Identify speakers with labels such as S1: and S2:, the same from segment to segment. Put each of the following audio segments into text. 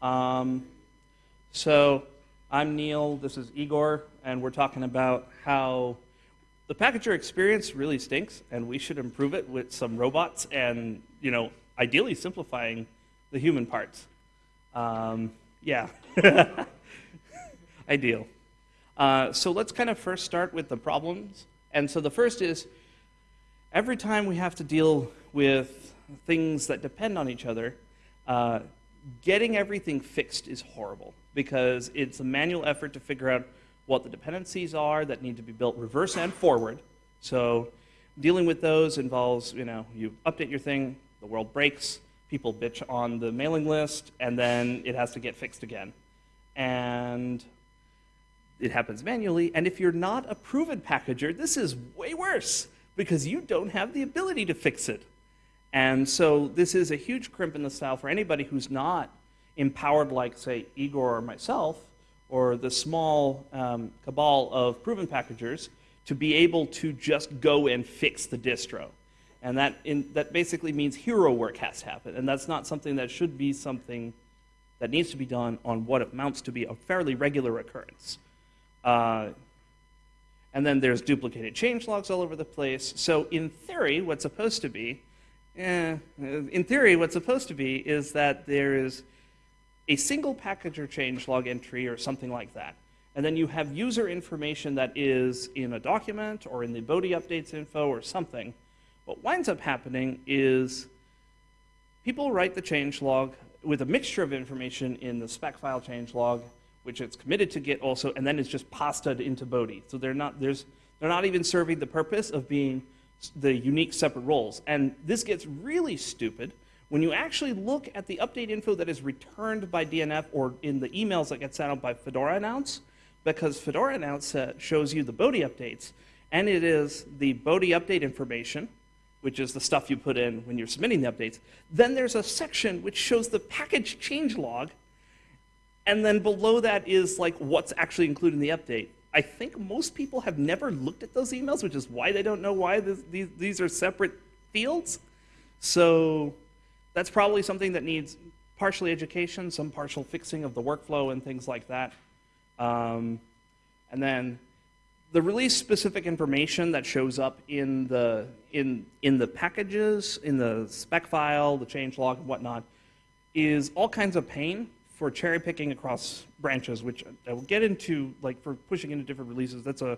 S1: Um, so I'm Neal, this is Igor, and we're talking about how the packager experience really stinks, and we should improve it with some robots and, you know, ideally simplifying the human parts. Um, yeah, ideal. Uh, so let's kind of first start with the problems. And so the first is, every time we have to deal with things that depend on each other, uh, getting everything fixed is horrible because it's a manual effort to figure out what the dependencies are that need to be built reverse and forward. So dealing with those involves, you know, you update your thing, the world breaks, people bitch on the mailing list, and then it has to get fixed again. And it happens manually. And if you're not a proven packager, this is way worse because you don't have the ability to fix it. And so this is a huge crimp in the style for anybody who's not empowered like, say, Igor or myself, or the small um, cabal of proven packagers, to be able to just go and fix the distro. And that, in, that basically means hero work has to happen. And that's not something that should be something that needs to be done on what amounts to be a fairly regular occurrence. Uh, and then there's duplicated change logs all over the place. So in theory, what's supposed to be Eh, in theory, what's supposed to be is that there is a single package or change log entry or something like that. And then you have user information that is in a document or in the Bodhi updates info or something. What winds up happening is people write the change log with a mixture of information in the spec file change log, which it's committed to Git also, and then it's just pastaed into Bodhi. So they're not, there's, they're not even serving the purpose of being the unique separate roles. And this gets really stupid when you actually look at the update info that is returned by DNF or in the emails that get sent out by Fedora Announce, because Fedora Announce uh, shows you the Bodhi updates, and it is the Bodhi update information, which is the stuff you put in when you're submitting the updates. Then there's a section which shows the package change log, and then below that is like what's actually included in the update. I think most people have never looked at those emails, which is why they don't know why this, these, these are separate fields. So that's probably something that needs partially education, some partial fixing of the workflow and things like that. Um, and then the release specific information that shows up in the in in the packages, in the spec file, the change log and whatnot, is all kinds of pain for cherry picking across branches, which I will get into, like for pushing into different releases. That's a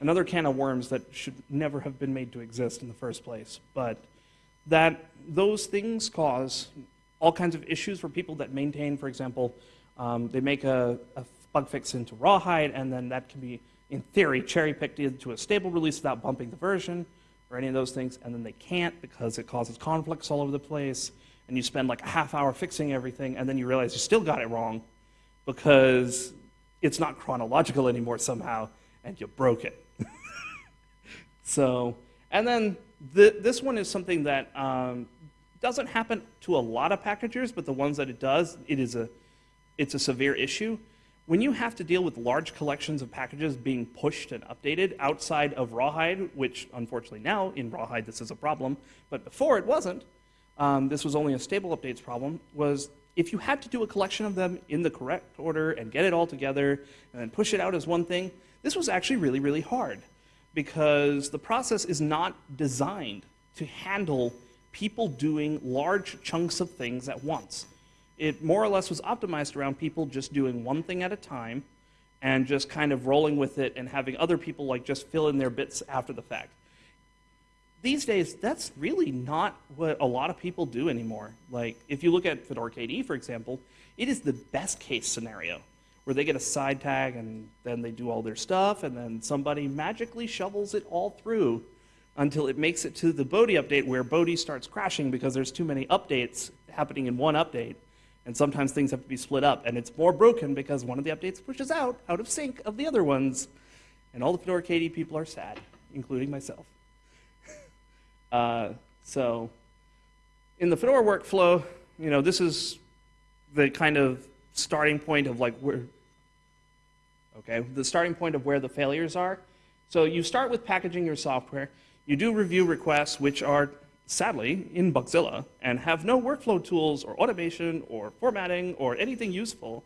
S1: another can of worms that should never have been made to exist in the first place. But that those things cause all kinds of issues for people that maintain, for example, um, they make a, a, bug fix into Rawhide, and then that can be, in theory, cherry picked into a stable release without bumping the version or any of those things, and then they can't because it causes conflicts all over the place and you spend like a half hour fixing everything, and then you realize you still got it wrong because it's not chronological anymore somehow, and you broke it. so, and then the, this one is something that um, doesn't happen to a lot of packagers, but the ones that it does, it is a, it's a severe issue. When you have to deal with large collections of packages being pushed and updated outside of Rawhide, which unfortunately now in Rawhide this is a problem, but before it wasn't, um, this was only a stable updates problem, was if you had to do a collection of them in the correct order and get it all together and then push it out as one thing, this was actually really, really hard because the process is not designed to handle people doing large chunks of things at once. It more or less was optimized around people just doing one thing at a time and just kind of rolling with it and having other people like just fill in their bits after the fact these days, that's really not what a lot of people do anymore. Like, if you look at Fedora KDE, for example, it is the best case scenario where they get a side tag and then they do all their stuff, and then somebody magically shovels it all through until it makes it to the Bodhi update where Bodhi starts crashing because there's too many updates happening in one update. And sometimes things have to be split up, and it's more broken because one of the updates pushes out, out of sync of the other ones. And all the Fedora KDE people are sad, including myself. Uh, so in the Fedora workflow, you know, this is the kind of starting point of like where, okay, the starting point of where the failures are. So you start with packaging your software. You do review requests, which are sadly, in Bugzilla and have no workflow tools or automation or formatting or anything useful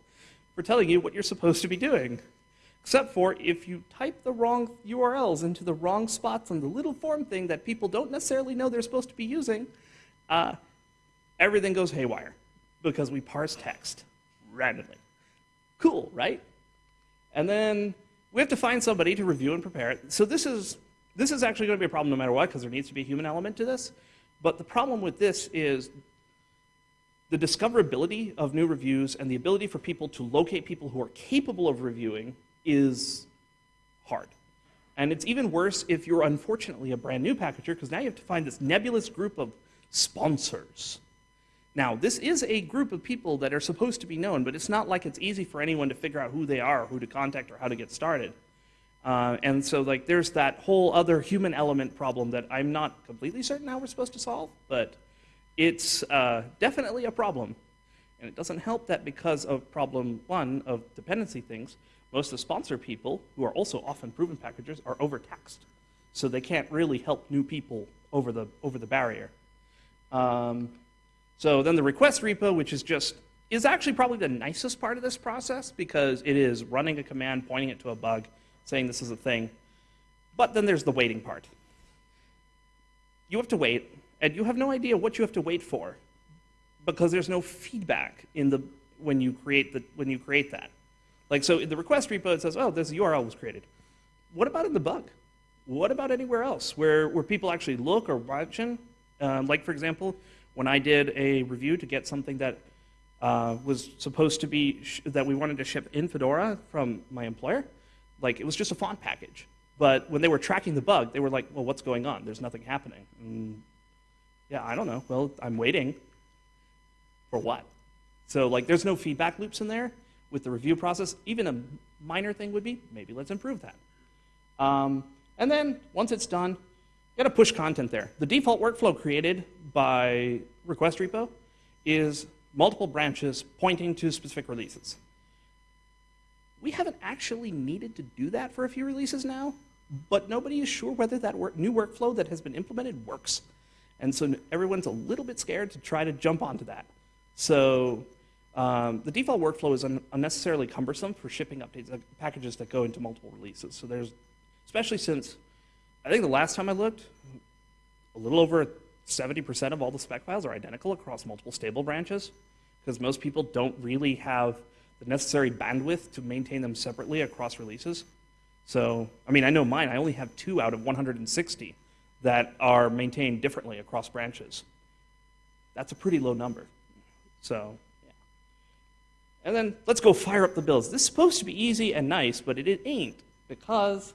S1: for telling you what you're supposed to be doing. Except for if you type the wrong URLs into the wrong spots on the little form thing that people don't necessarily know they're supposed to be using, uh, everything goes haywire because we parse text randomly. Cool, right? And then we have to find somebody to review and prepare it. So this is, this is actually going to be a problem no matter what because there needs to be a human element to this. But the problem with this is the discoverability of new reviews and the ability for people to locate people who are capable of reviewing is hard. And it's even worse if you're unfortunately a brand new packager, because now you have to find this nebulous group of sponsors. Now, this is a group of people that are supposed to be known, but it's not like it's easy for anyone to figure out who they are, who to contact, or how to get started. Uh, and so, like, there's that whole other human element problem that I'm not completely certain how we're supposed to solve, but it's uh, definitely a problem. And it doesn't help that because of problem one of dependency things, most of the sponsor people, who are also often proven packagers, are overtaxed. So they can't really help new people over the, over the barrier. Um, so then the request repo, which is just, is actually probably the nicest part of this process because it is running a command, pointing it to a bug, saying this is a thing. But then there's the waiting part. You have to wait, and you have no idea what you have to wait for because there's no feedback in the, when, you create the, when you create that. Like, so in the request repo, it says, oh, this URL was created. What about in the bug? What about anywhere else where, where people actually look or watch in? Um, like, for example, when I did a review to get something that uh, was supposed to be, that we wanted to ship in Fedora from my employer, like, it was just a font package. But when they were tracking the bug, they were like, well, what's going on? There's nothing happening. And, yeah, I don't know. Well, I'm waiting. For what? So, like, there's no feedback loops in there with the review process. Even a minor thing would be, maybe let's improve that. Um, and then once it's done, you got to push content there. The default workflow created by request repo is multiple branches pointing to specific releases. We haven't actually needed to do that for a few releases now, but nobody is sure whether that work, new workflow that has been implemented works. And so everyone's a little bit scared to try to jump onto that. So um, the default workflow is un unnecessarily cumbersome for shipping updates, uh, packages that go into multiple releases. So there's, especially since, I think the last time I looked, a little over 70% of all the spec files are identical across multiple stable branches, because most people don't really have the necessary bandwidth to maintain them separately across releases. So, I mean, I know mine, I only have two out of 160 that are maintained differently across branches. That's a pretty low number. So, and then let's go fire up the builds. This is supposed to be easy and nice, but it, ain't because,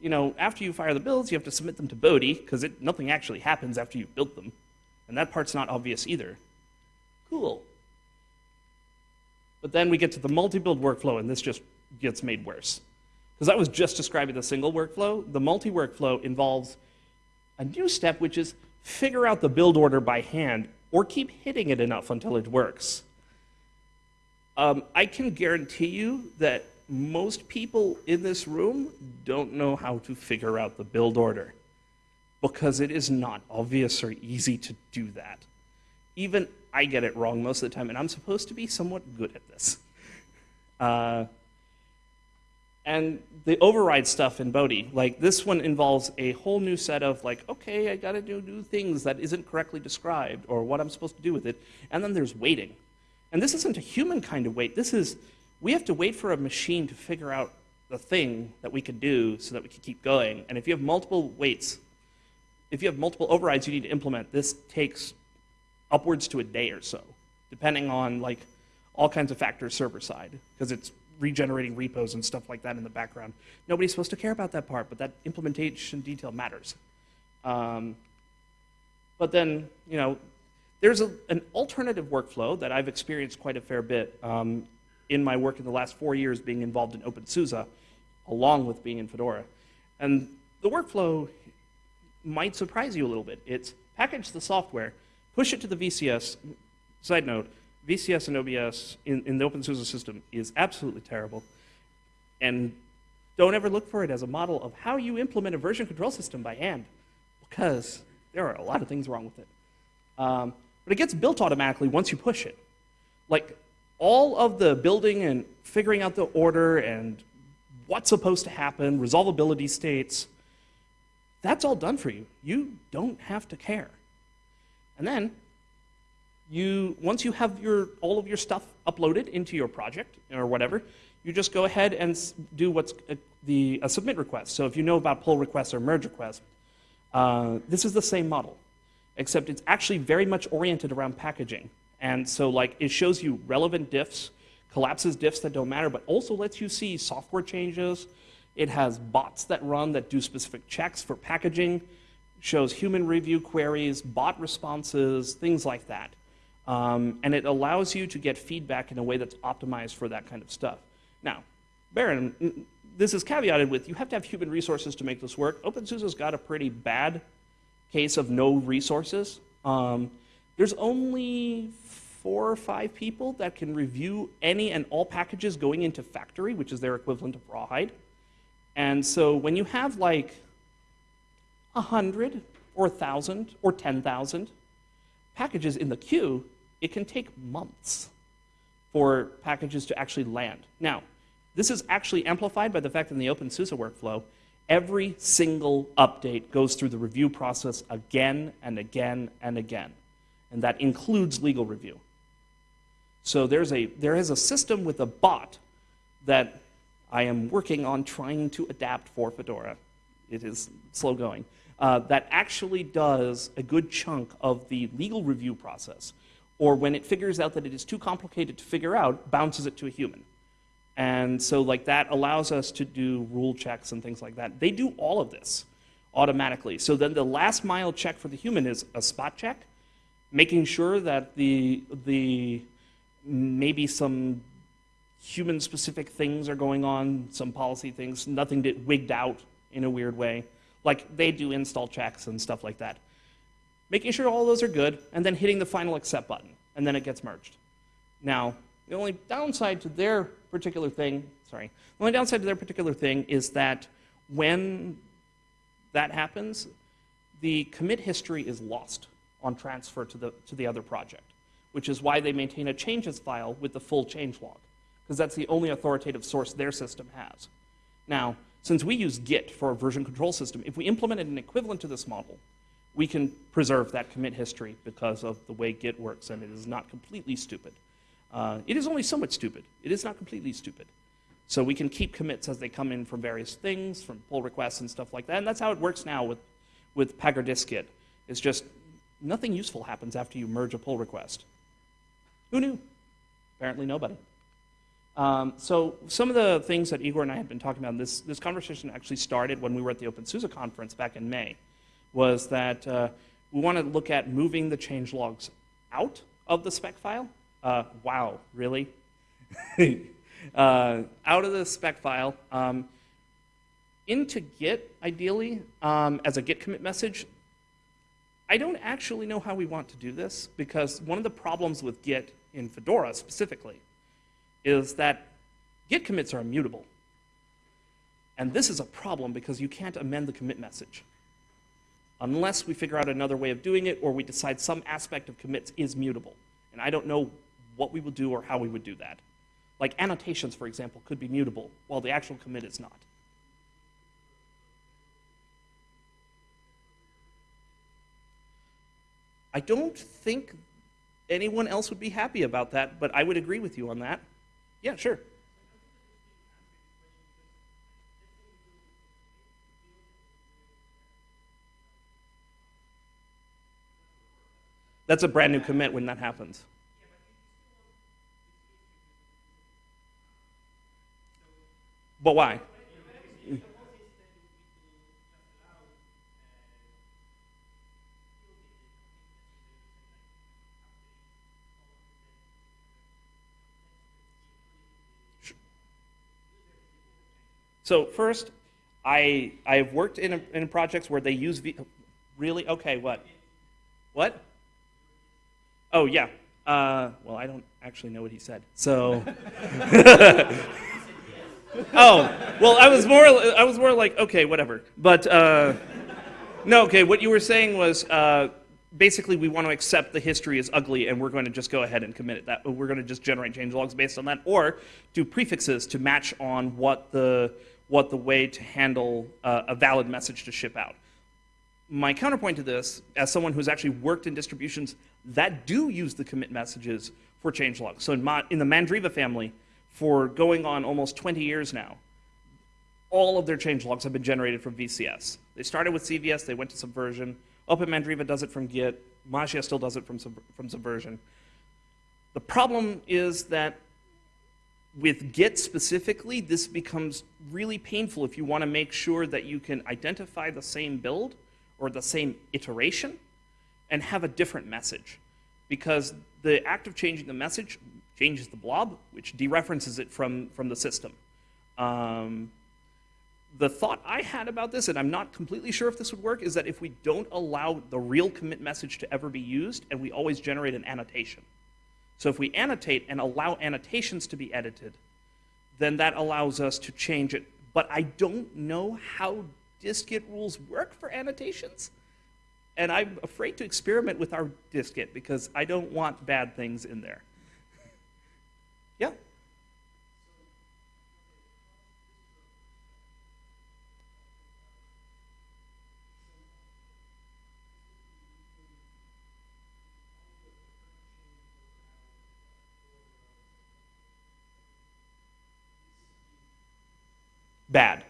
S1: you know, after you fire the builds, you have to submit them to Bodhi because nothing actually happens after you've built them. And that part's not obvious either. Cool. But then we get to the multi-build workflow, and this just gets made worse. Because I was just describing the single workflow. The multi-workflow involves a new step, which is figure out the build order by hand or keep hitting it enough until it works. Um, I can guarantee you that most people in this room don't know how to figure out the build order because it is not obvious or easy to do that. Even I get it wrong most of the time, and I'm supposed to be somewhat good at this. Uh, and the override stuff in Bodhi, like this one involves a whole new set of like, okay, I gotta do new things that isn't correctly described or what I'm supposed to do with it. And then there's waiting. And this isn't a human kind of wait. This is, we have to wait for a machine to figure out the thing that we can do so that we can keep going. And if you have multiple waits, if you have multiple overrides you need to implement, this takes upwards to a day or so, depending on like all kinds of factors server side, because it's regenerating repos and stuff like that in the background. Nobody's supposed to care about that part, but that implementation detail matters. Um, but then, you know, there's a, an alternative workflow that I've experienced quite a fair bit um, in my work in the last four years being involved in OpenSUSE, along with being in Fedora. And the workflow might surprise you a little bit. It's package the software, push it to the VCS. Side note, VCS and OBS in, in the OpenSUSE system is absolutely terrible. And don't ever look for it as a model of how you implement a version control system by hand, because There are a lot of things wrong with it. Um, but it gets built automatically once you push it. Like all of the building and figuring out the order and what's supposed to happen, resolvability states, that's all done for you. You don't have to care. And then you once you have your all of your stuff uploaded into your project or whatever, you just go ahead and do what's a, the a submit request. So if you know about pull requests or merge requests, uh, this is the same model, except it's actually very much oriented around packaging. And so like it shows you relevant diffs, collapses diffs that don't matter, but also lets you see software changes. It has bots that run that do specific checks for packaging, shows human review queries, bot responses, things like that. Um, and it allows you to get feedback in a way that's optimized for that kind of stuff. Now, Baron, this is caveated with you have to have human resources to make this work. OpenSUSE's got a pretty bad case of no resources. Um, there's only four or five people that can review any and all packages going into factory, which is their equivalent of rawhide. And so when you have like 100 or 1,000 or 10,000 packages in the queue, it can take months for packages to actually land. Now, this is actually amplified by the fact that in the OpenSUSE workflow, every single update goes through the review process again and again and again. And that includes legal review. So there's a, there is a system with a bot that I am working on trying to adapt for Fedora. It is slow going. Uh, that actually does a good chunk of the legal review process or when it figures out that it is too complicated to figure out, bounces it to a human. And so like that allows us to do rule checks and things like that. They do all of this automatically. So then the last mile check for the human is a spot check, making sure that the, the maybe some human specific things are going on, some policy things, nothing get wigged out in a weird way. Like they do install checks and stuff like that making sure all those are good, and then hitting the final accept button, and then it gets merged. Now, the only downside to their particular thing, sorry, the only downside to their particular thing is that when that happens, the commit history is lost on transfer to the, to the other project, which is why they maintain a changes file with the full change log, because that's the only authoritative source their system has. Now, since we use Git for a version control system, if we implemented an equivalent to this model, we can preserve that commit history because of the way Git works, and it is not completely stupid. Uh, it is only somewhat stupid. It is not completely stupid. So we can keep commits as they come in from various things, from pull requests and stuff like that. And that's how it works now with, with Pagure It's just nothing useful happens after you merge a pull request. Who knew? Apparently nobody. Um, so some of the things that Igor and I had been talking about, this, this conversation actually started when we were at the OpenSUSE conference back in May was that uh, we want to look at moving the change logs out of the spec file. Uh, wow, really? uh, out of the spec file um, into Git, ideally, um, as a Git commit message. I don't actually know how we want to do this because one of the problems with Git in Fedora specifically is that Git commits are immutable. And this is a problem because you can't amend the commit message unless we figure out another way of doing it or we decide some aspect of commits is mutable. And I don't know what we would do or how we would do that. Like annotations, for example, could be mutable, while the actual commit is not. I don't think anyone else would be happy about that, but I would agree with you on that. Yeah, sure. That's a brand new commit when that happens. But why? So first, I I have worked in in projects where they use v, really okay what what Oh, yeah. Uh, well, I don't actually know what he said. So. oh, well, I was more, I was more like, okay, whatever. But uh, No, okay, what you were saying was uh, basically we want to accept the history as ugly and we're going to just go ahead and commit it. That we're going to just generate change logs based on that, or do prefixes to match on what the what the way to handle uh, a valid message to ship out. My counterpoint to this, as someone who's actually worked in distributions that do use the commit messages for change logs. So in, Ma in the Mandriva family, for going on almost 20 years now, all of their change logs have been generated from VCS. They started with CVS, they went to Subversion. Open Mandriva does it from Git. Mageia still does it from, sub from Subversion. The problem is that with Git specifically, this becomes really painful if you want to make sure that you can identify the same build or the same iteration and have a different message. Because the act of changing the message changes the blob, which dereferences it from, from the system. Um, the thought I had about this, and I'm not completely sure if this would work, is that if we don't allow the real commit message to ever be used, and we always generate an annotation. So if we annotate and allow annotations to be edited, then that allows us to change it. But I don't know how dist-git rules work for annotations. And I'm afraid to experiment with our dist-git because I don't want bad things in there. Yeah? Bad.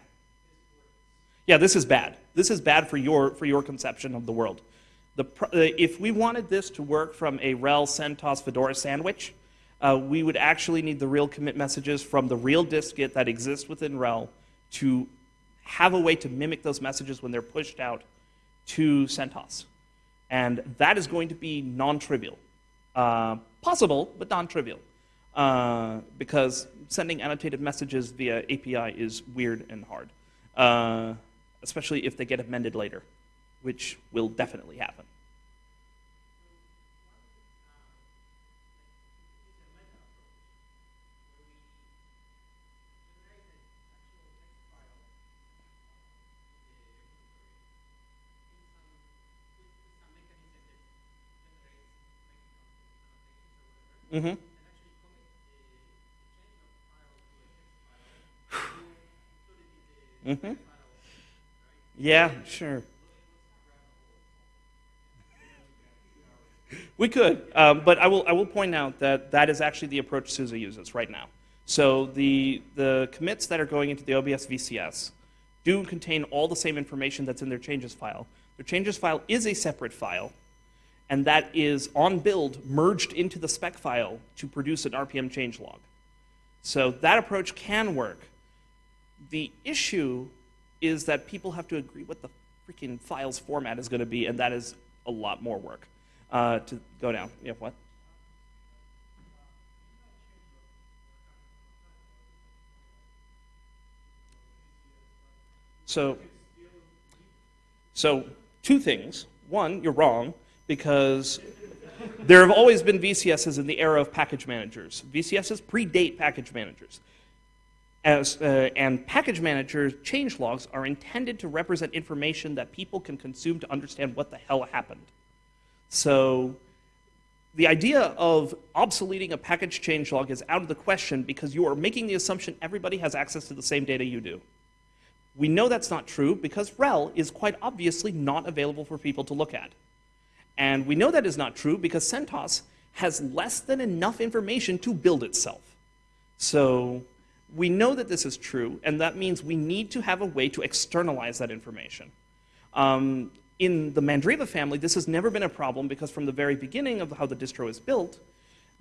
S1: Yeah, this is bad. This is bad for your, for your conception of the world. The, if we wanted this to work from a RHEL CentOS Fedora sandwich, uh, we would actually need the real commit messages from the real dist-git that exists within RHEL to have a way to mimic those messages when they're pushed out to CentOS. And that is going to be non-trivial. Uh, possible, but non-trivial. Uh, because sending annotated messages via API is weird and hard, uh, especially if they get amended later, which will definitely happen. Mm-hmm. Mm-hmm. Yeah, sure. We could, um, but I will, I will point out that that is actually the approach SUSE uses right now. So the, the commits that are going into the OBS VCS do contain all the same information that's in their changes file. Their changes file is a separate file, and that is on build merged into the spec file to produce an RPM change log. So that approach can work. The issue is that people have to agree what the freaking file's format is going to be, and that is a lot more work uh, to go down. Yeah, what? So, so two things. One, you're wrong because there have always been VCSs in the era of package managers. VCSs predate package managers. As, uh, and package managers change logs are intended to represent information that people can consume to understand what the hell happened. So the idea of obsoleting a package change log is out of the question because you are making the assumption everybody has access to the same data you do. We know that's not true because RHEL is quite obviously not available for people to look at. And we know that is not true because CentOS has less than enough information to build itself. So we know that this is true, and that means we need to have a way to externalize that information. Um, in the Mandriva family, this has never been a problem because from the very beginning of how the distro is built,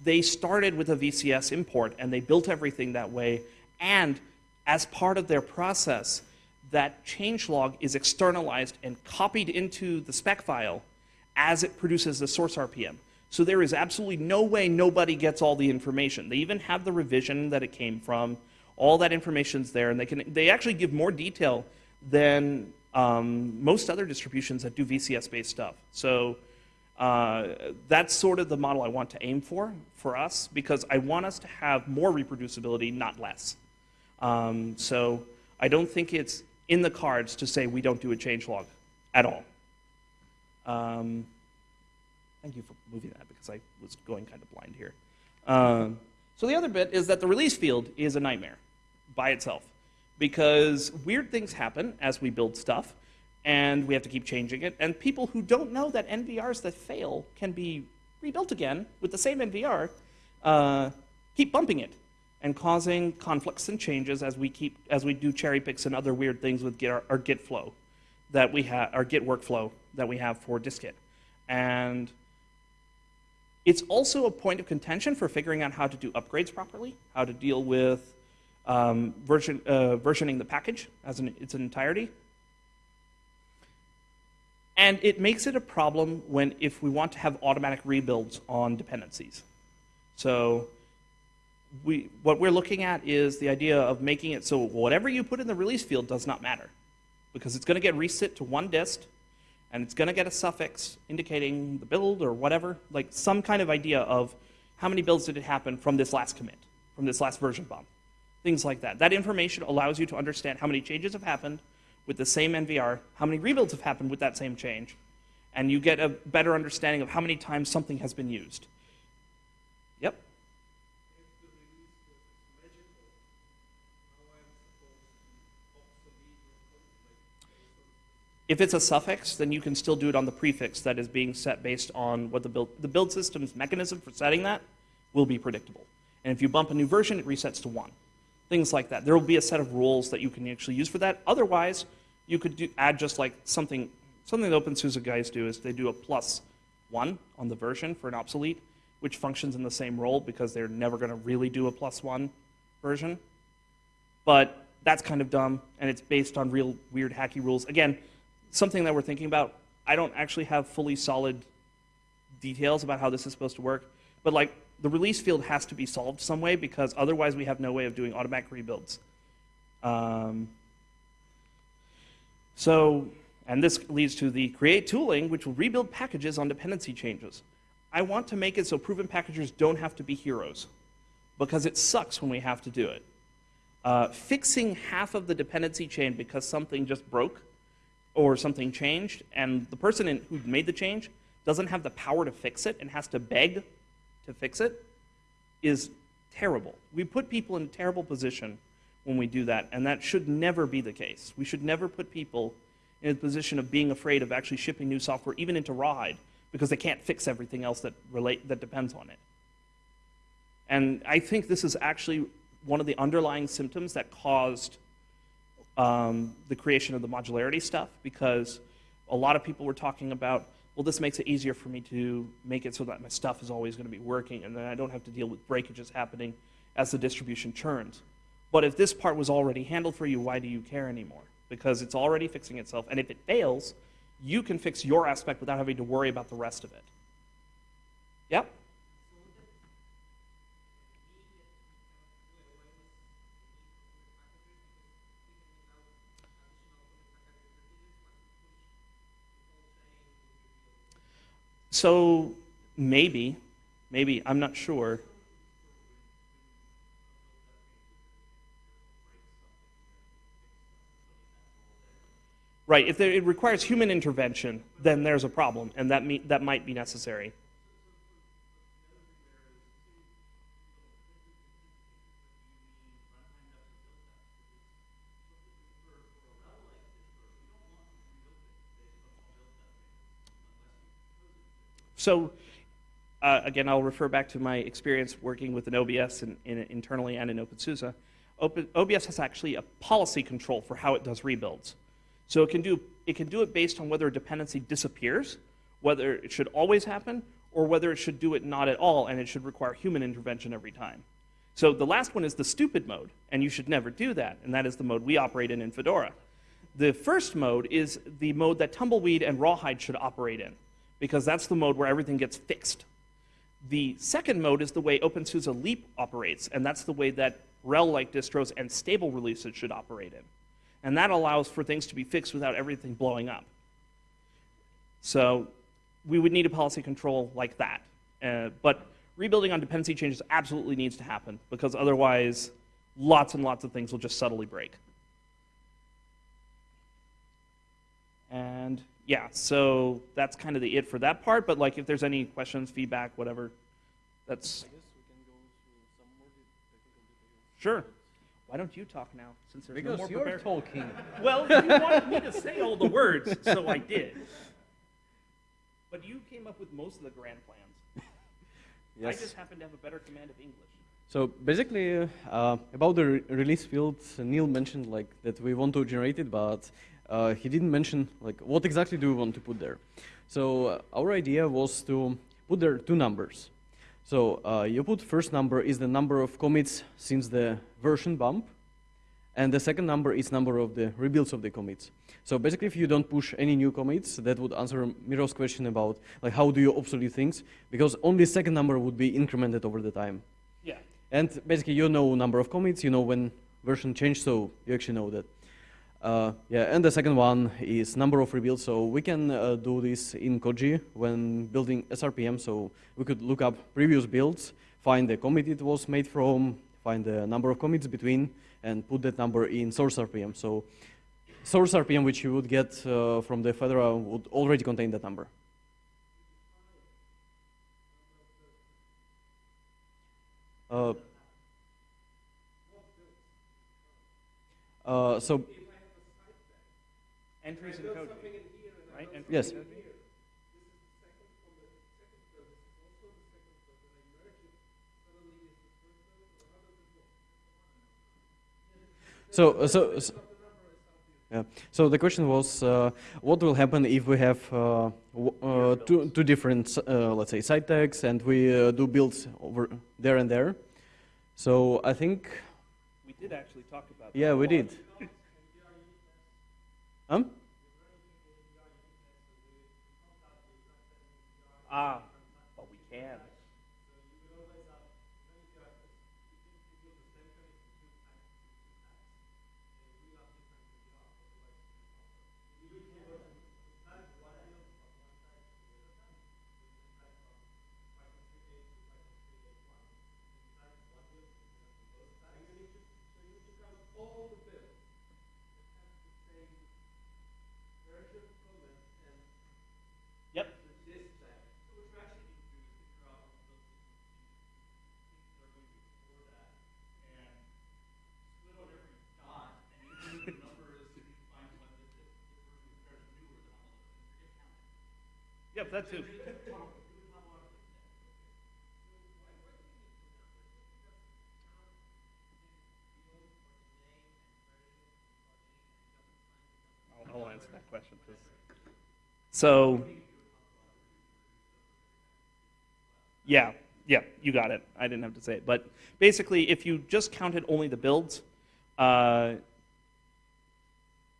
S1: they started with a VCS import and they built everything that way. And as part of their process, that changelog is externalized and copied into the spec file as it produces the source RPM. So there is absolutely no way nobody gets all the information. They even have the revision that it came from. All that information's there, and they can they actually give more detail than um, most other distributions that do VCS-based stuff. So uh, that's sort of the model I want to aim for, for us, because I want us to have more reproducibility, not less. Um, so I don't think it's in the cards to say we don't do a change log at all. Um, thank you for moving that because I was going kind of blind here. Um, so the other bit is that the release field is a nightmare by itself because weird things happen as we build stuff and we have to keep changing it. And people who don't know that NVRs that fail can be rebuilt again with the same NVR uh, keep bumping it and causing conflicts and changes as we keep as we do cherry picks and other weird things with Git, our, our Git flow that we have our Git workflow that we have for dist-git. And it's also a point of contention for figuring out how to do upgrades properly, how to deal with um, version, uh, versioning the package as in its entirety. And it makes it a problem when if we want to have automatic rebuilds on dependencies. So we, what we're looking at is the idea of making it so whatever you put in the release field does not matter because it's going to get reset to one dist and it's going to get a suffix indicating the build or whatever, like some kind of idea of how many builds did it happen from this last commit, from this last version bump, things like that. That information allows you to understand how many changes have happened with the same NVR, how many rebuilds have happened with that same change, and you get a better understanding of how many times something has been used. Yep. If it's a suffix, then you can still do it on the prefix that is being set based on what the build, the build system's mechanism for setting that will be predictable. And if you bump a new version, it resets to one. Things like that. There will be a set of rules that you can actually use for that. Otherwise, you could do, add just like something, something that OpenSUSE guys do is they do a plus one on the version for an obsolete, which functions in the same role because they're never going to really do a plus one version. But that's kind of dumb, and it's based on real weird hacky rules. Again, something that we're thinking about. I don't actually have fully solid details about how this is supposed to work, but like the release field has to be solved some way because otherwise we have no way of doing automatic rebuilds. Um, so, and this leads to the create tooling, which will rebuild packages on dependency changes. I want to make it so proven packagers don't have to be heroes because it sucks when we have to do it. Uh, fixing half of the dependency chain because something just broke or something changed, and the person in, who made the change doesn't have the power to fix it and has to beg to fix it, is terrible. We put people in a terrible position when we do that, and that should never be the case. We should never put people in a position of being afraid of actually shipping new software, even into Rawhide, because they can't fix everything else that relate that depends on it. And I think this is actually one of the underlying symptoms that caused um, the creation of the modularity stuff because a lot of people were talking about, well, this makes it easier for me to make it so that my stuff is always going to be working and then I don't have to deal with breakages happening as the distribution churns. But if this part was already handled for you, why do you care anymore? Because it's already fixing itself. And if it fails, you can fix your aspect without having to worry about the rest of it. Yep? So maybe, maybe, I'm not sure. Right, if it requires human intervention, then there's a problem, and that, that might be necessary. So uh, again, I'll refer back to my experience working with an OBS in, in, internally and in OpenSUSE. Open, OBS has actually a policy control for how it does rebuilds. So it can, do, it can do it based on whether a dependency disappears, whether it should always happen, or whether it should do it not at all and it should require human intervention every time. So the last one is the stupid mode, and you should never do that, and that is the mode we operate in in Fedora. The first mode is the mode that Tumbleweed and Rawhide should operate in because that's the mode where everything gets fixed. The second mode is the way OpenSUSE Leap operates, and that's the way that RHEL-like distros and stable releases should operate in. And that allows for things to be fixed without everything blowing up. So we would need a policy control like that. Uh, but rebuilding on dependency changes absolutely needs to happen, because otherwise lots and lots of things will just subtly break. And yeah, so that's kind of the it for that part. But like, if there's any questions, feedback, whatever, that's sure. Why don't you talk now, since there's no more
S2: you're
S1: prepared?
S2: talking.
S1: Well, you wanted me to say all the words, so I did. But you came up with most of the grand plans.
S2: Yes.
S1: I just happen to have a better command of English.
S2: So basically, uh, about the re- release fields, Neal mentioned like that we want to generate it, but uh, he didn't mention like what exactly do we want to put there. So uh, our idea was to put there two numbers. So uh, you put first number is the number of commits since the version bump, and the second number is number of the rebuilds of the commits. So basically, if you don't push any new commits, that would answer Miro's question about like how do you obsolete things, because only second number would be incremented over the time.
S1: Yeah.
S2: And basically, you know number of commits, you know when version changed, so you actually know that. Uh, yeah, and the second one is number of rebuilds. So we can uh, do this in Koji when building SRPM. So we could look up previous builds, find the commit it was made from, find the number of commits between, and put that number in source RPM. So source RPM, which you would get uh, from the Fedora, would already contain that number. Uh, uh, so
S1: Entries in code. Right? Entries
S2: Yes.
S1: in Koji?
S2: So, uh, so, so, yeah. So the question was, uh, what will happen if we have uh, w- uh, two, two different, uh, let's say, side tags, and we uh, do builds over there and there? So I think,
S1: We did actually talk about that.
S2: yeah, we did. Um?
S1: Ah, but we can. Yep. Yep, that. I'll, answer that question. So, yeah, yeah, you got it. I didn't have to say it. But basically, if you just counted only the builds, uh,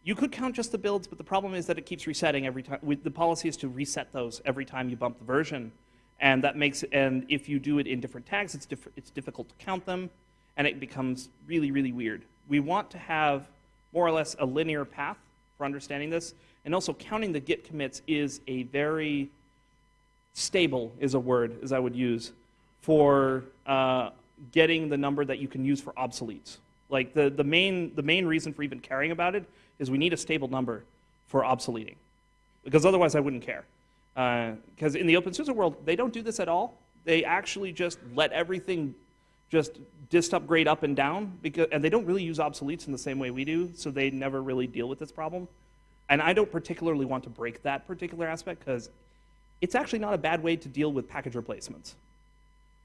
S1: you could count just the builds, but the problem is that it keeps resetting every time. The policy is to reset those every time you bump the version, and that makes and if you do it in different tags, it's diff- it's difficult to count them, and it becomes really really weird. We want to have more or less a linear path for understanding this, and also counting the git commits is a very stable is a word as I would use for uh, getting the number that you can use for obsoletes. Like the, the main the main reason for even caring about it is we need a stable number for obsoleting, because otherwise I wouldn't care. Uh, because in the OpenSUSE world, they don't do this at all. They actually just let everything just dist upgrade up and down, because, and they don't really use obsoletes in the same way we do, so they never really deal with this problem. And I don't particularly want to break that particular aspect because it's actually not a bad way to deal with package replacements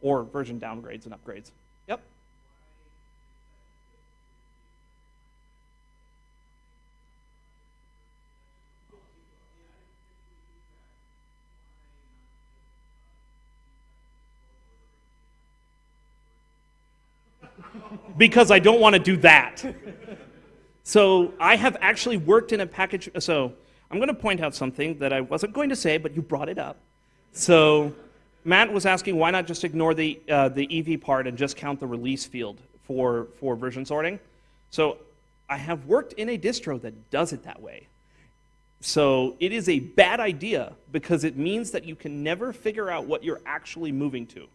S1: or version downgrades and upgrades. Yep. Because I don't want to do that. So I have actually worked in a package. So I'm going to point out something that I wasn't going to say, but you brought it up. So Matt was asking why not just ignore the uh, the EV part and just count the release field for for version sorting. So I have worked in a distro that does it that way. So it is a bad idea because it means that you can never figure out what you're actually moving to.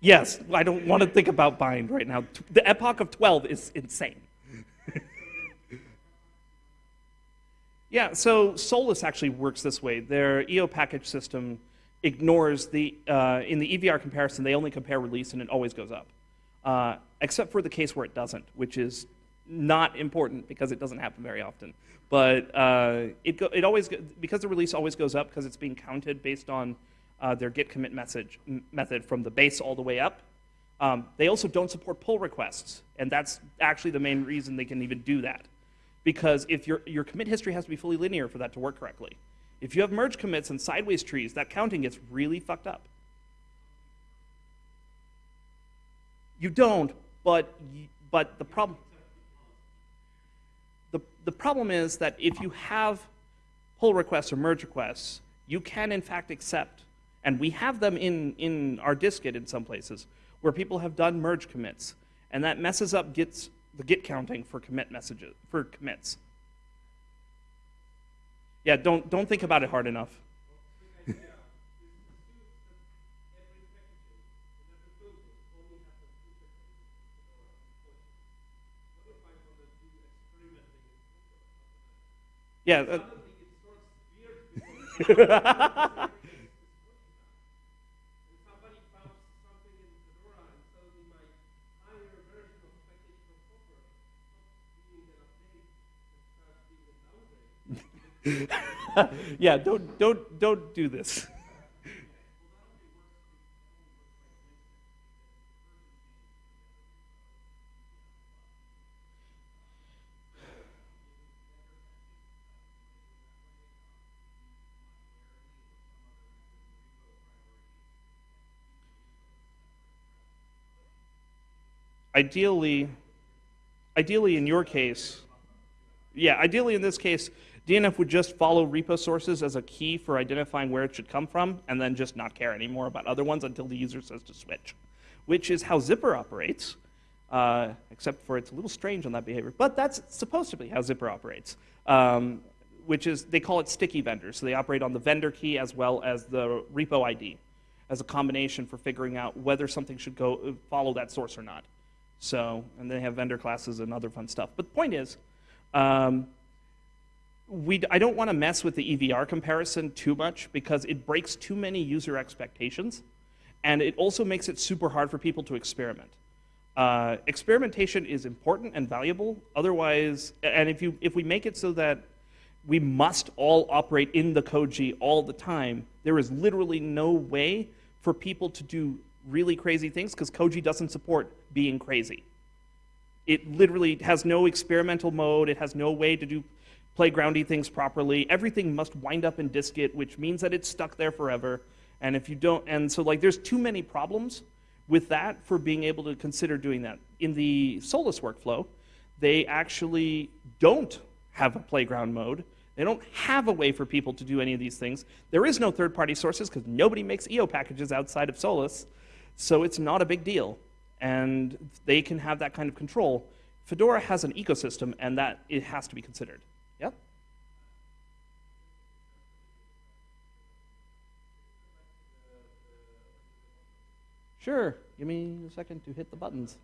S1: Yes, I don't want to think about bind right now. The epoch of 12 is insane. yeah, so Solus actually works this way. Their EO package system ignores the, uh, in the EVR comparison, they only compare release and it always goes up. Uh, except for the case where it doesn't, which is not important because it doesn't happen very often. But uh, it, go, it always, because the release always goes up because it's being counted based on uh, their git commit message method from the base all the way up. Um, they also don't support pull requests, and that's actually the main reason they can even do that. Because if your, your commit history has to be fully linear for that to work correctly. If you have merge commits and sideways trees, that counting gets really fucked up. You don't, but, but the problem, the, the problem is that if you have pull requests or merge requests, you can in fact accept, and we have them in, in our distgit in some places, where people have done merge commits, and that messes up gits, the git counting for commit messages, for commits. Yeah, don't, don't think about it hard enough. Yeah, uh,
S3: somebody found something in Fedora and suddenly my higher version of package from Copr stops being an update and starts being a downgrade.
S1: yeah, don't, don't, don't do this. Ideally, ideally in your case, yeah, ideally in this case, DNF would just follow repo sources as a key for identifying where it should come from and then just not care anymore about other ones until the user says to switch, which is how Zypper operates, uh, except for it's a little strange on that behavior. But that's supposed to be how Zypper operates, um, which is they call it sticky vendors. So they operate on the vendor key as well as the repo ID as a combination for figuring out whether something should go follow that source or not. So, and they have vendor classes and other fun stuff. But the point is, um, we, I don't want to mess with the EVR comparison too much because it breaks too many user expectations, and it also makes it super hard for people to experiment. Uh, experimentation is important and valuable. Otherwise, and if you if we make it so that we must all operate in the Koji all the time, there is literally no way for people to do really crazy things because Koji doesn't support being crazy. It literally has no experimental mode. It has no way to do playgroundy things properly. Everything must wind up in distgit, which means that it's stuck there forever. And if you don't, and so like there's too many problems with that for being able to consider doing that. In the Solus workflow, they actually don't have a playground mode. They don't have a way for people to do any of these things. There is no third-party sources because nobody makes EO packages outside of Solus, so it's not a big deal. And they can have that kind of control. Fedora has an ecosystem, and that it has to be considered. Yep. Sure. Give me a second to hit the buttons.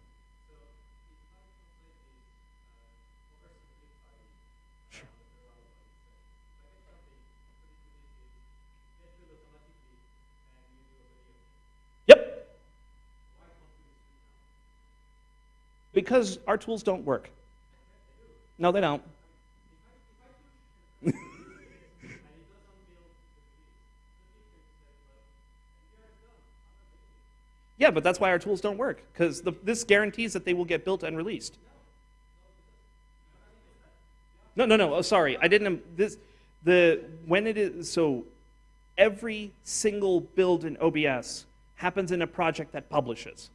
S1: Sure. Yep. Because our tools don't work. No, they don't. Yeah, but that's why our tools don't work, because this guarantees that they will get built and released. No, no, no. Oh, sorry, I didn't. Um, this the when it is so. Every single build in OBS happens in a project that publishes.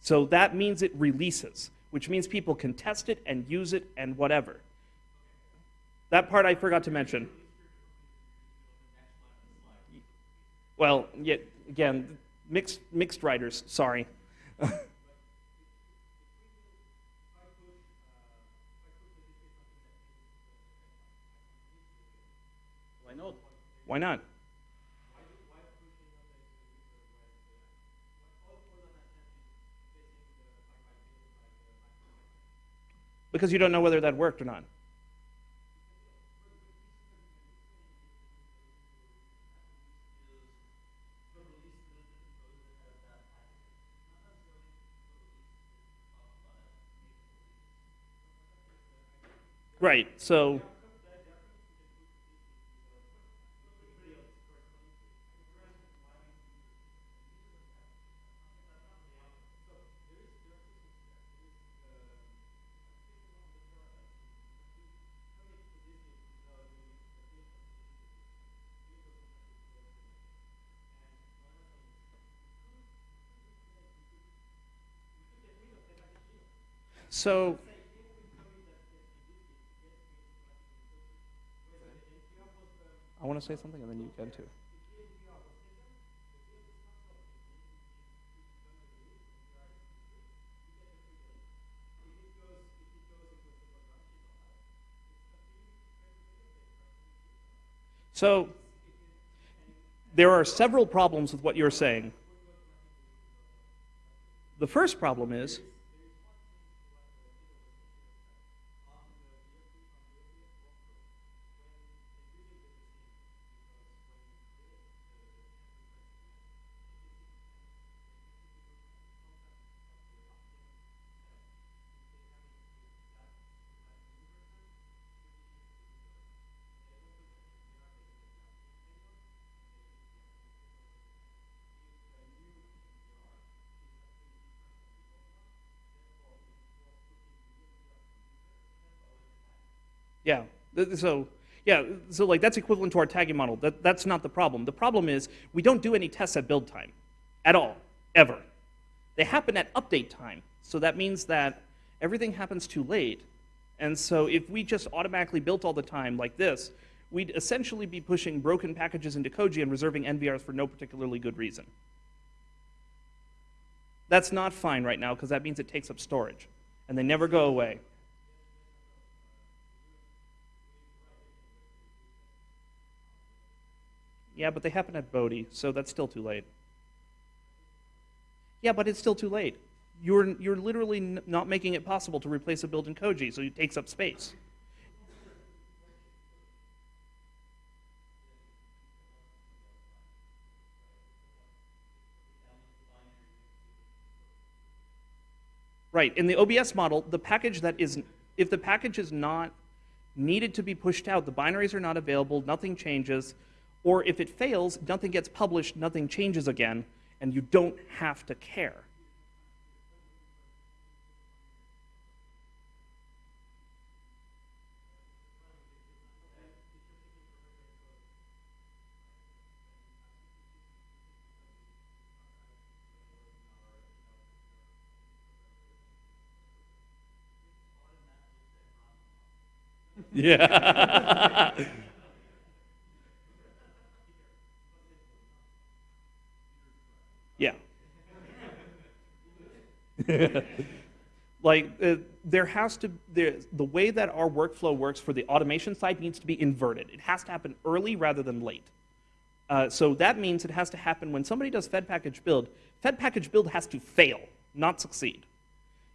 S1: So that means it releases, which means people can test it and use it and whatever. That part I forgot to mention. Well, yet again, mixed, mixed writers, sorry.
S2: Why not?
S1: Why not? Because you don't know whether that worked or not. Right. So So I want to say something and then you can too. So there are several problems with what you're saying. The first problem is Yeah. So, yeah, so like that's equivalent to our tagging model. That, that's not the problem. The problem is we don't do any tests at build time at all, ever. They happen at update time. So that means that everything happens too late. And so if we just automatically built all the time like this, we'd essentially be pushing broken packages into Koji and reserving NVRs for no particularly good reason. That's not fine right now because that means it takes up storage and they never go away. Yeah, but they happen at Bodhi, so that's still too late. Yeah, but it's still too late. You're, you're literally not making it possible to replace a build in Koji, so it takes up space. Right, in the OBS model, the package that is, if the package is not needed to be pushed out, the binaries are not available, nothing changes, or if it fails, nothing gets published, nothing changes again, and you don't have to care. Yeah. like uh, there has to there, the way that our workflow works for the automation side needs to be inverted. It has to happen early rather than late. Uh, so that means it has to happen when somebody does fed package build. Fed package build has to fail, not succeed.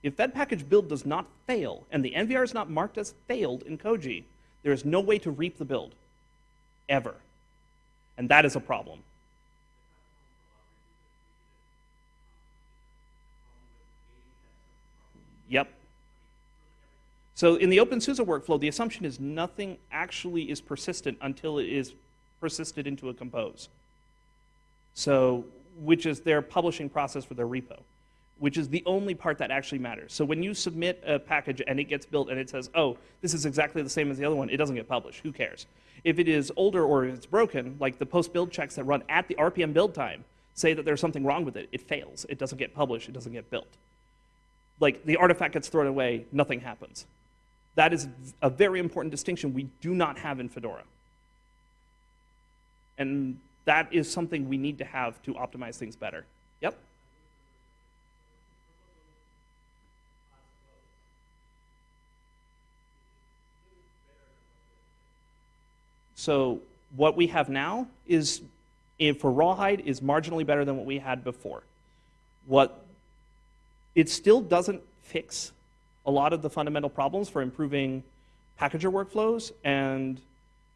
S1: If fed package build does not fail and the NVR is not marked as failed in Koji, there is no way to reap the build, ever. And that is a problem. Yep. So in the OpenSUSE workflow, the assumption is nothing actually is persistent until it is persisted into a compose. So, which is their publishing process for their repo, which is the only part that actually matters. So when you submit a package and it gets built and it says, oh, this is exactly the same as the other one, it doesn't get published. Who cares? If it is older or if it's broken, like the post-build checks that run at the RPM build time say that there's something wrong with it, it fails. It doesn't get published. It doesn't get built like the artifact gets thrown away, nothing happens. That is a very important distinction we do not have in Fedora. And that is something we need to have to optimize things better. Yep? So what we have now is, eh, for Rawhide, is marginally better than what we had before. What it still doesn't fix a lot of the fundamental problems for improving packager workflows. And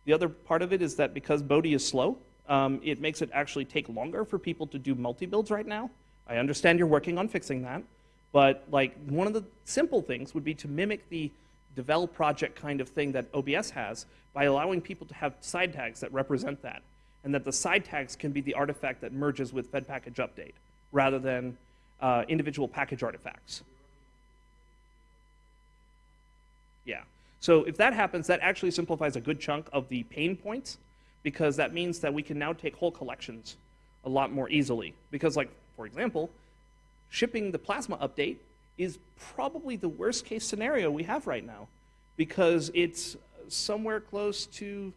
S1: the other part of it is that because Bodhi is slow, um, it makes it actually take longer for people to do multi-builds right now. I understand you're working on fixing that, but like one of the simple things would be to mimic the develop project kind of thing that OBS has by allowing people to have side tags that represent that, and that the side tags can be the artifact that merges with fed package update rather than uh, individual package artifacts. Yeah. So if that happens, that actually simplifies a good chunk of the pain points because that means that we can now take whole collections a lot more easily. Because, like, for example, shipping the Plasma update is probably the worst case scenario we have right now because it's somewhere close to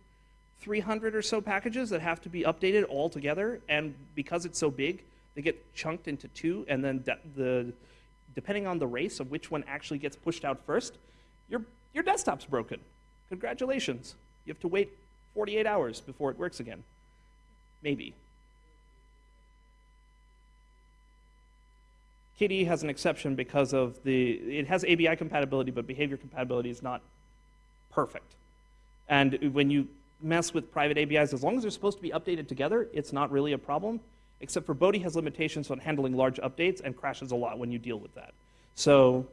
S1: 300 or so packages that have to be updated all together. And because it's so big, they get chunked into two, and then de- the depending on the race of which one actually gets pushed out first, your your desktop's broken. Congratulations. You have to wait 48 hours before it works again. Maybe. KDE has an exception because of the, it has ABI compatibility, but behavior compatibility is not perfect. And when you mess with private ABIs, as long as they're supposed to be updated together, it's not really a problem, except for Bodhi has limitations on handling large updates and crashes a lot when you deal with that. So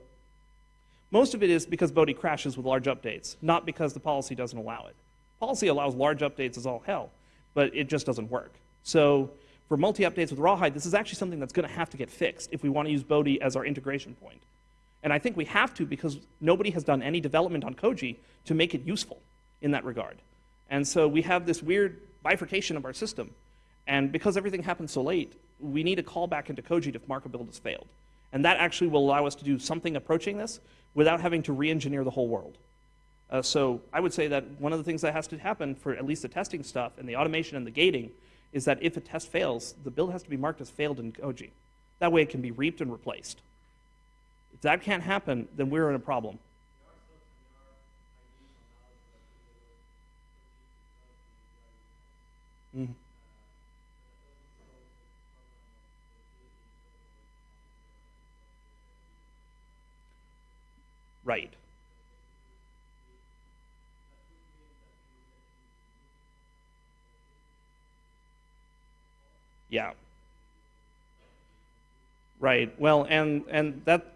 S1: most of it is because Bodhi crashes with large updates, not because the policy doesn't allow it. Policy allows large updates as all hell, but it just doesn't work. So for multi-updates with Rawhide, this is actually something that's going to have to get fixed if we want to use Bodhi as our integration point. And I think we have to because nobody has done any development on Koji to make it useful in that regard. And so we have this weird bifurcation of our system. And because everything happened so late, we need a callback into Koji if marker build has failed. And that actually will allow us to do something approaching this without having to re-engineer the whole world. Uh, so I would say that one of the things that has to happen for at least the testing stuff and the automation and the gating is that if a test fails, the build has to be marked as failed in Koji. That way it can be reaped and replaced. If that can't happen, then we're in a problem. Mhm. Right. Yeah. Right. Well, and and that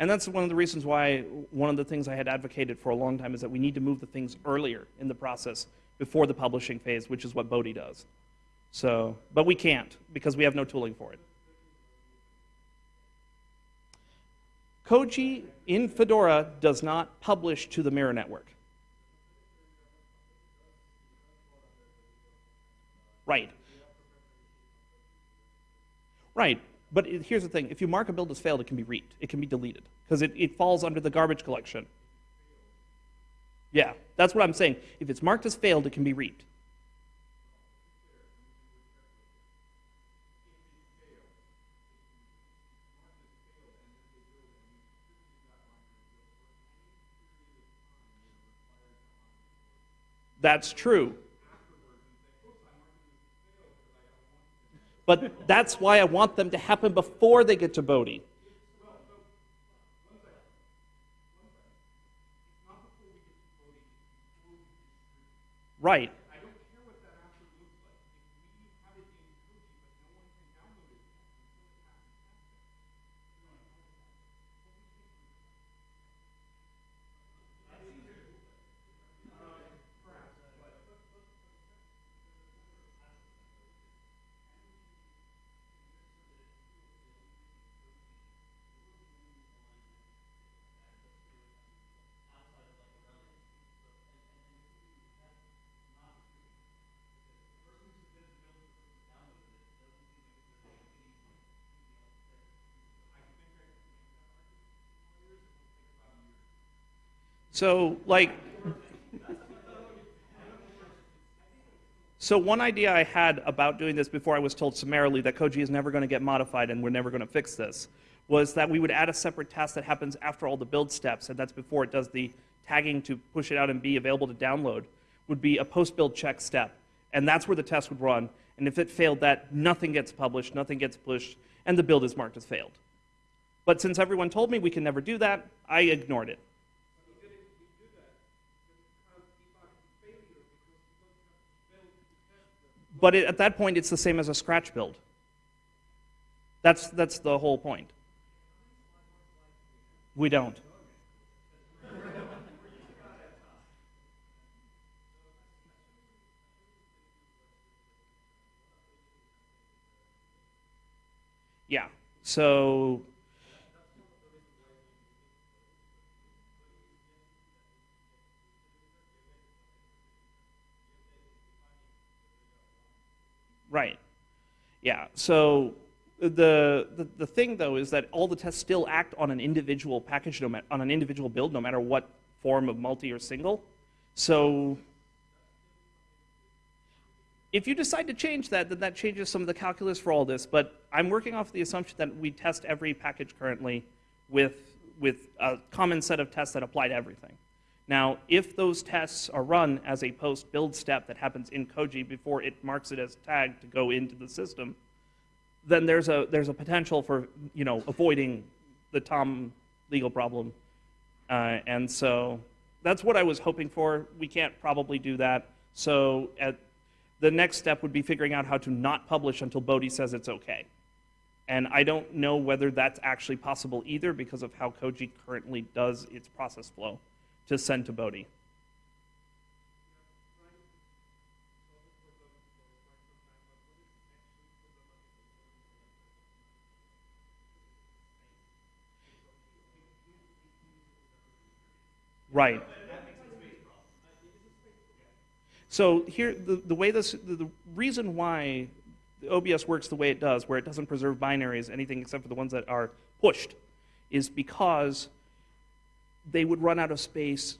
S1: and that's one of the reasons why one of the things I had advocated for a long time is that we need to move the things earlier in the process before the publishing phase, which is what Bodhi does. So, but we can't because we have no tooling for it. Koji in Fedora does not publish to the mirror network. Right. Right. But it, here's the thing if you mark a build as failed, it can be reaped, it can be deleted, because it, it falls under the garbage collection. Yeah, that's what I'm saying. If it's marked as failed, it can be reaped. That's true. But that's why I want them to happen before they get to Bodhi. Right. So, like, so one idea I had about doing this before I was told summarily that Koji is never going to get modified and we're never going to fix this was that we would add a separate task that happens after all the build steps, and that's before it does the tagging to push it out and be available to download, would be a post-build check step. And that's where the test would run. And if it failed that, nothing gets published, nothing gets pushed, and the build is marked as failed. But since everyone told me we can never do that, I ignored it.
S3: Even if we do that, you can't debug the failure because you don't have to build to test them.
S1: But it, at that point, it's the same as a scratch build. That's, that's the whole point. We don't. Yeah. So Right. Yeah. So the, the the thing though is that all the tests still act on an individual package, no on an individual build, no matter what form of multi or single. So if you decide to change that, then that changes some of the calculus for all this. But I'm working off the assumption that we test every package currently with with a common set of tests that apply to everything. Now, if those tests are run as a post build step that happens in Koji before it marks it as tagged to go into the system, then there's a there's a potential for you know avoiding the Tom legal problem, uh, and so that's what I was hoping for. We can't probably do that. So at the next step would be figuring out how to not publish until Bodhi says it's okay. And I don't know whether that's actually possible either because of how Koji currently does its process flow to send to Bodhi. Right. So here, the, the way this, the, the reason why the OBS works the way it does, where it doesn't preserve binaries, anything except for the ones that are pushed, is because they would run out of space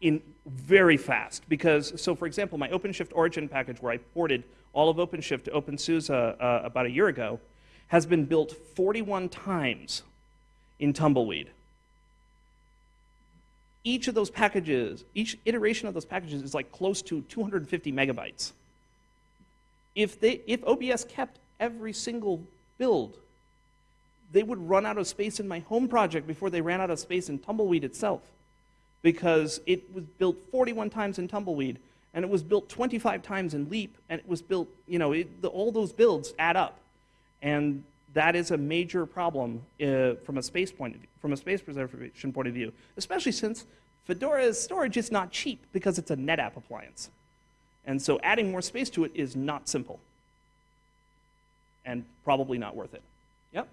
S1: in very fast. Because, so for example, my OpenShift origin package, where I ported all of OpenShift to OpenSUSE uh, about a year ago, has been built 41 times in Tumbleweed. Each of those packages, each iteration of those packages is like close to 250 megabytes. If, they, if OBS kept every single build, they would run out of space in my home project before they ran out of space in Tumbleweed itself. Because it was built 41 times in Tumbleweed, and it was built 25 times in Leap, and it was built, you know, it, the, all those builds add up. And that is a major problem uh, from a space point of view, from a space preservation point of view, especially since Fedora's storage is not cheap because it's a NetApp appliance. And so adding more space to it is not simple and probably not worth it. Yep.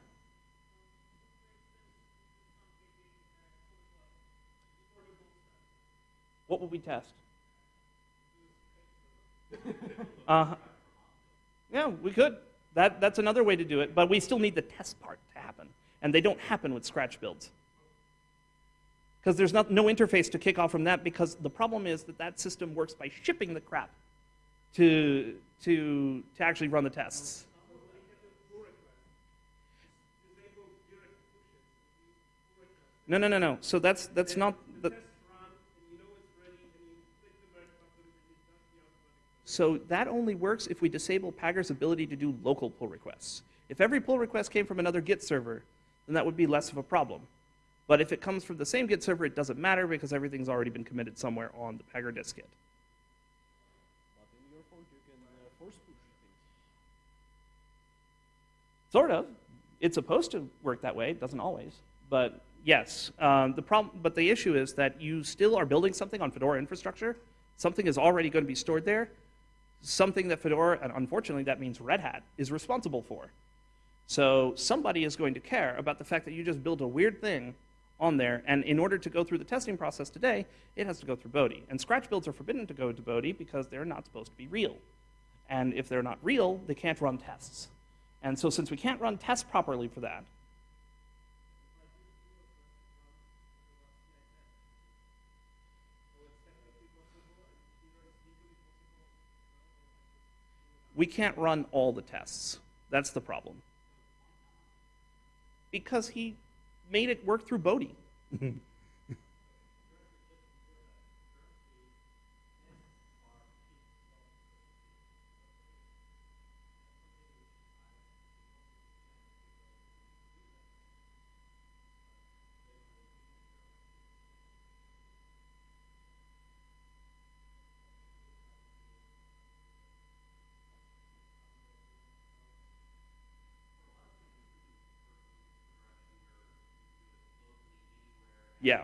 S1: What would we test? uh, yeah, we could. That, that's another way to do it, but we still need the test part to happen. And they don't happen with Scratch builds. Because there's not, no interface to kick off from that, because the problem is that that system works by shipping the crap to, to, to actually run the tests. No, no, no, no. So that's, that's not So that only works if we disable Pagure's ability to do local pull requests. If every pull request came from another Git server, then that would be less of a problem. But if it comes from the same Git server, it doesn't matter because everything's already been committed somewhere on the Pagger
S2: disk things.
S1: Sort of. It's supposed to work that way. It doesn't always. But yes, um, the problem. But the issue is that you still are building something on Fedora infrastructure. Something is already going to be stored there. Something that Fedora, and unfortunately that means Red Hat, is responsible for. So somebody is going to care about the fact that you just built a weird thing on there, and in order to go through the testing process today, it has to go through Bodhi. And Scratch builds are forbidden to go to Bodhi because they're not supposed to be real. And if they're not real, they can't run tests. And so since we can't run tests properly for that, we can't run all the tests. That's the problem. Because he made it work through Bodhi. Yeah.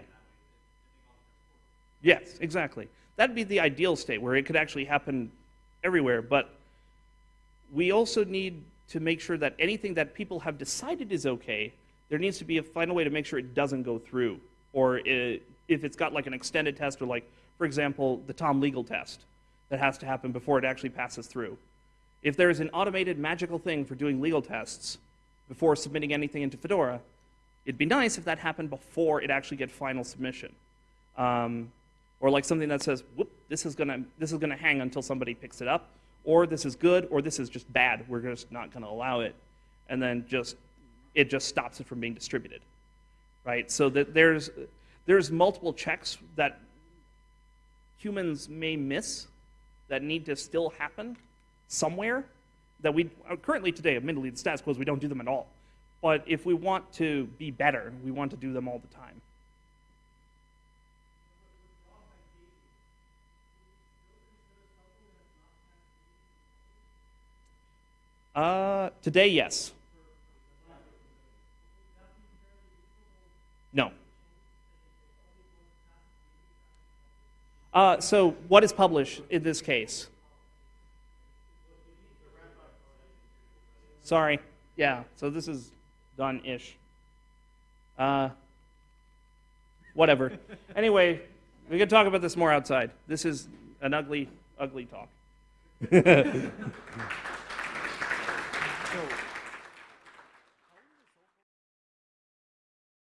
S1: Yes, exactly. That'd be the ideal state where it could actually happen everywhere, but we also need to make sure that anything that people have decided is okay, there needs to be a final way to make sure it doesn't go through. Or i if it's got like an extended test, or like, for example, the Tom legal test that has to happen before it actually passes through. If there is an automated magical thing for doing legal tests before submitting anything into Fedora, it'd be nice if that happened before it actually get final submission. Um, or like something that says, whoop, this is gonna this is gonna hang until somebody picks it up, or this is good, or this is just bad. We're just not gonna allow it, and then just it just stops it from being distributed, right? So that there's there's multiple checks that humans may miss that need to still happen somewhere that we uh, currently today, admittedly, the status quo is we don't do them at all. But if we want to be better, we want to do them all the time. Uh, today, yes. No. Uh, so, what is published in this case? Sorry. Yeah, so this is done ish. Uh, whatever. anyway, we can talk about this more outside. This is an ugly, ugly talk.